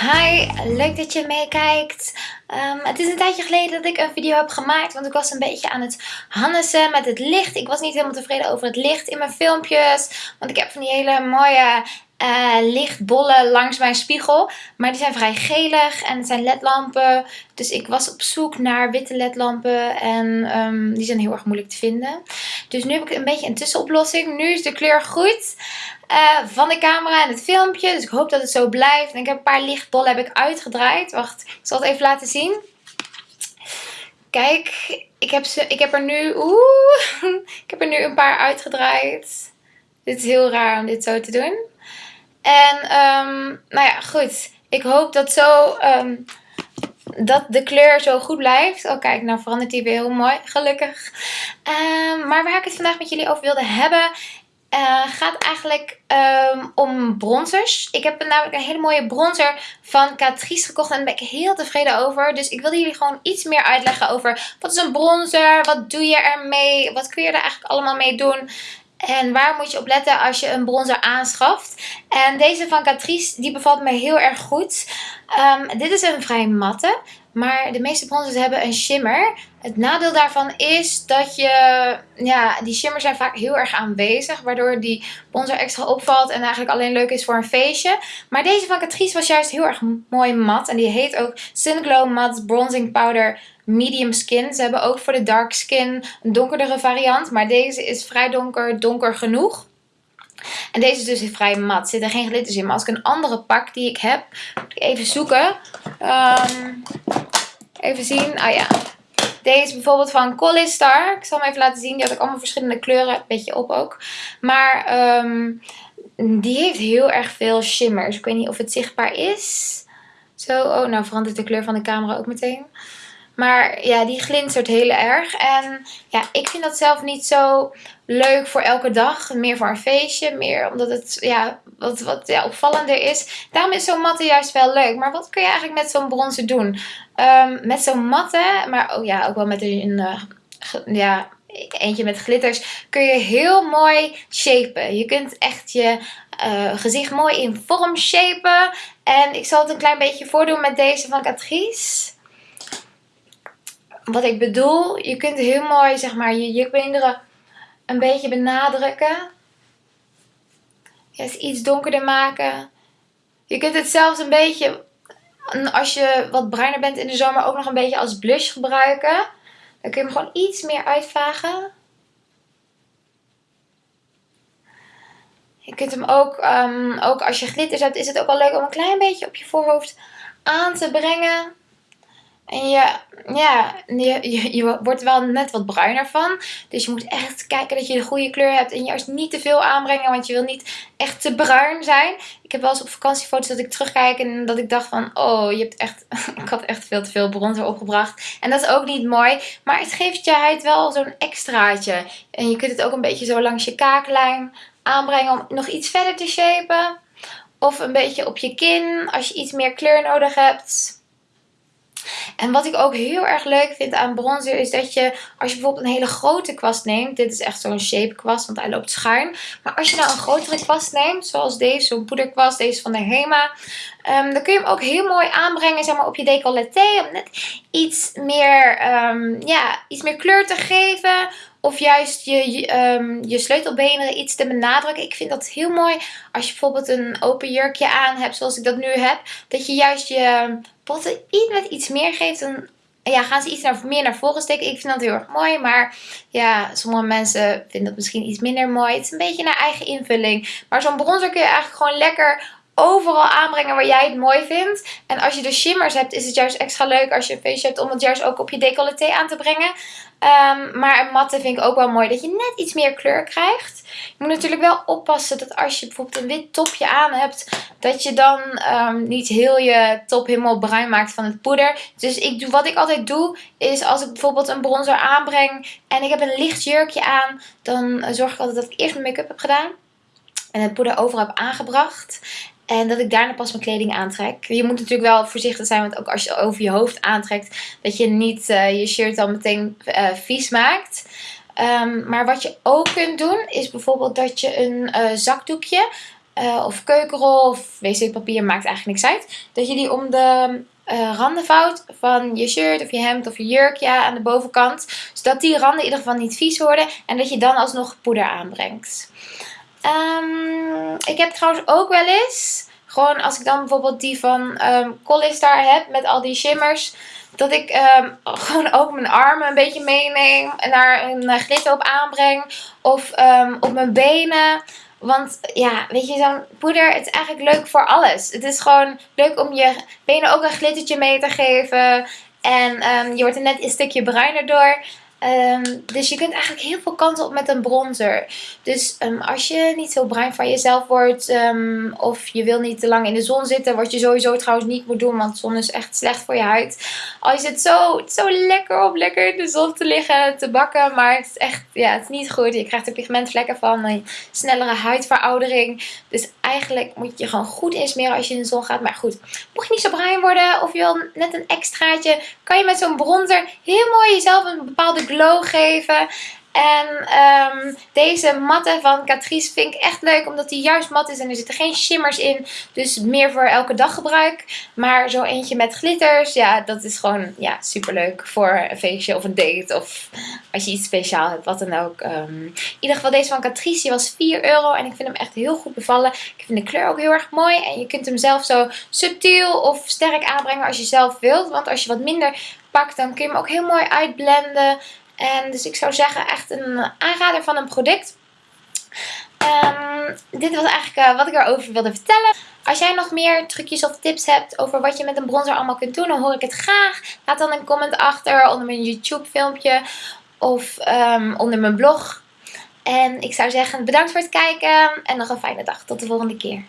Hi, leuk dat je meekijkt. Um, het is een tijdje geleden dat ik een video heb gemaakt, want ik was een beetje aan het hannessen met het licht. Ik was niet helemaal tevreden over het licht in mijn filmpjes, want ik heb van die hele mooie uh, lichtbollen langs mijn spiegel. Maar die zijn vrij gelig en het zijn ledlampen. Dus ik was op zoek naar witte ledlampen en um, die zijn heel erg moeilijk te vinden. Dus nu heb ik een beetje een tussenoplossing. Nu is de kleur goed. Uh, van de camera en het filmpje. Dus ik hoop dat het zo blijft. En ik heb een paar lichtbollen heb ik uitgedraaid. Wacht, ik zal het even laten zien. Kijk, ik heb, ze, ik heb er nu... Oeh, ik heb er nu een paar uitgedraaid. Dit is heel raar om dit zo te doen. En um, nou ja, goed. Ik hoop dat zo... Um, dat de kleur zo goed blijft. Oh kijk, nou verandert die weer heel mooi. Gelukkig. Um, maar waar ik het vandaag met jullie over wilde hebben uh, gaat eigenlijk um, om bronzers. Ik heb namelijk een hele mooie bronzer van Catrice gekocht en daar ben ik heel tevreden over. Dus ik wilde jullie gewoon iets meer uitleggen over wat is een bronzer, wat doe je ermee, wat kun je er eigenlijk allemaal mee doen. En waar moet je op letten als je een bronzer aanschaft. En deze van Catrice, die bevalt me heel erg goed. Um, dit is een vrij matte. Maar de meeste bronzers hebben een shimmer. Het nadeel daarvan is dat je, ja, die shimmers zijn vaak heel erg aanwezig. Waardoor die bronzer extra opvalt en eigenlijk alleen leuk is voor een feestje. Maar deze van Catrice was juist heel erg mooi mat. En die heet ook Sun Glow Matte Bronzing Powder Medium Skin. Ze hebben ook voor de dark skin een donkerdere variant. Maar deze is vrij donker, donker genoeg. En deze is dus vrij mat. Er zitten geen glitters in. Maar als ik een andere pak die ik heb, moet ik even zoeken. Um, even zien. Ah ja. Deze is bijvoorbeeld van Collistar. Ik zal hem even laten zien. Die had ik allemaal verschillende kleuren. Beetje op ook. Maar um, die heeft heel erg veel shimmers. Ik weet niet of het zichtbaar is. Zo. Oh, nou verandert de kleur van de camera ook meteen. Maar ja, die glinstert heel erg. En ja, ik vind dat zelf niet zo leuk voor elke dag. Meer voor een feestje. Meer omdat het ja, wat, wat ja, opvallender is. Daarom is zo'n matte juist wel leuk. Maar wat kun je eigenlijk met zo'n bronzen doen? Um, met zo'n matte, maar oh ja, ook wel met een... Uh, ja, eentje met glitters, kun je heel mooi shapen. Je kunt echt je uh, gezicht mooi in vorm shapen. En ik zal het een klein beetje voordoen met deze van Catrice wat ik bedoel, je kunt heel mooi zeg maar je jukbeenderen een beetje benadrukken. Het iets donkerder maken. Je kunt het zelfs een beetje, als je wat bruiner bent in de zomer, ook nog een beetje als blush gebruiken. Dan kun je hem gewoon iets meer uitvagen. Je kunt hem ook, um, ook als je glitters hebt, is het ook wel leuk om een klein beetje op je voorhoofd aan te brengen. En je, ja, je, je, wordt wel net wat bruiner van. Dus je moet echt kijken dat je de goede kleur hebt. En juist niet te veel aanbrengen, want je wil niet echt te bruin zijn. Ik heb wel eens op vakantiefoto's dat ik terugkijk en dat ik dacht van... Oh, je hebt echt... ik had echt veel te veel bronzer opgebracht. En dat is ook niet mooi. Maar het geeft je huid wel zo'n extraatje. En je kunt het ook een beetje zo langs je kaaklijn aanbrengen om nog iets verder te shapen. Of een beetje op je kin als je iets meer kleur nodig hebt. En wat ik ook heel erg leuk vind aan bronzer is dat je, als je bijvoorbeeld een hele grote kwast neemt. Dit is echt zo'n shape kwast, want hij loopt schuin. Maar als je nou een grotere kwast neemt, zoals deze, zo'n poederkwast, deze van de Hema. Um, dan kun je hem ook heel mooi aanbrengen zeg maar, op je decolleté. Om net iets meer, um, ja, iets meer kleur te geven. Of juist je, je, um, je sleutelbenen iets te benadrukken. Ik vind dat heel mooi als je bijvoorbeeld een open jurkje aan hebt, zoals ik dat nu heb. Dat je juist je botten iets met iets meer geeft. Dan ja, gaan ze iets naar, meer naar voren steken. Ik vind dat heel erg mooi. Maar ja, sommige mensen vinden dat misschien iets minder mooi. Het is een beetje naar eigen invulling. Maar zo'n bronzer kun je eigenlijk gewoon lekker overal aanbrengen waar jij het mooi vindt. En als je de shimmers hebt, is het juist extra leuk als je een feestje hebt om het juist ook op je decolleté aan te brengen. Um, maar een matte vind ik ook wel mooi dat je net iets meer kleur krijgt. Je moet natuurlijk wel oppassen dat als je bijvoorbeeld een wit topje aan hebt, dat je dan um, niet heel je top helemaal bruin maakt van het poeder. Dus ik doe, wat ik altijd doe, is als ik bijvoorbeeld een bronzer aanbreng en ik heb een licht jurkje aan, dan zorg ik altijd dat ik eerst mijn make-up heb gedaan. En het poeder overal heb aangebracht. En dat ik daarna pas mijn kleding aantrek. Je moet natuurlijk wel voorzichtig zijn, want ook als je over je hoofd aantrekt, dat je niet uh, je shirt dan meteen uh, vies maakt. Um, maar wat je ook kunt doen, is bijvoorbeeld dat je een uh, zakdoekje of keukenrol of wc-papier, maakt eigenlijk niks uit. Dat je die om de randen vouwt van je shirt of je hemd of je jurk ja, aan de bovenkant. Zodat die randen in ieder geval niet vies worden en dat je dan alsnog poeder aanbrengt. Um, ik heb trouwens ook wel eens, gewoon als ik dan bijvoorbeeld die van um, ehm, Collistar heb met al die shimmers dat ik um, gewoon ook mijn armen een beetje meeneem en daar een uh, glitter op aanbreng. Of op mijn benen. Want ja, weet je, zo'n poeder, het is eigenlijk leuk voor alles. Het is gewoon leuk om je benen ook een glittertje mee te geven. En je wordt er net een stukje bruiner door. Um, dus je kunt eigenlijk heel veel kanten op met een bronzer. Dus um, als je niet zo bruin van jezelf wordt um, of je wil niet te lang in de zon zitten, wat je sowieso trouwens niet moet doen, want zon is echt slecht voor je huid. Al is het zo, zo lekker om lekker in de zon te liggen, te bakken, maar het is echt, ja, het is niet goed. Je krijgt er pigmentvlekken van, een snellere huidveroudering. Dus eigenlijk moet je gewoon goed insmeren als je in de zon gaat. Maar goed, mocht je niet zo bruin worden of je wil net een extraatje, kan je met zo'n bronzer heel mooi jezelf een bepaalde glow geven. En um, deze matte van Catrice vind ik echt leuk. Omdat die juist mat is en er zitten geen shimmers in. Dus meer voor elke dag gebruik. Maar zo eentje met glitters. Ja, dat is gewoon ja, super leuk voor een feestje of een date. Of als je iets speciaal hebt. Wat dan ook. Um, in ieder geval deze van Catrice. Die was 4 euro. En ik vind hem echt heel goed bevallen. Ik vind de kleur ook heel erg mooi. En je kunt hem zelf zo subtiel of sterk aanbrengen als je zelf wilt. Want als je wat minder pakt dan kun je hem ook heel mooi uitblenden. En dus ik zou zeggen echt een aanrader van een product. Um, dit was eigenlijk uh, wat ik erover wilde vertellen. Als jij nog meer trucjes of tips hebt over wat je met een bronzer allemaal kunt doen, dan hoor ik het graag. Laat dan een comment achter onder mijn YouTube filmpje of um, onder mijn blog. En ik zou zeggen bedankt voor het kijken en nog een fijne dag. Tot de volgende keer.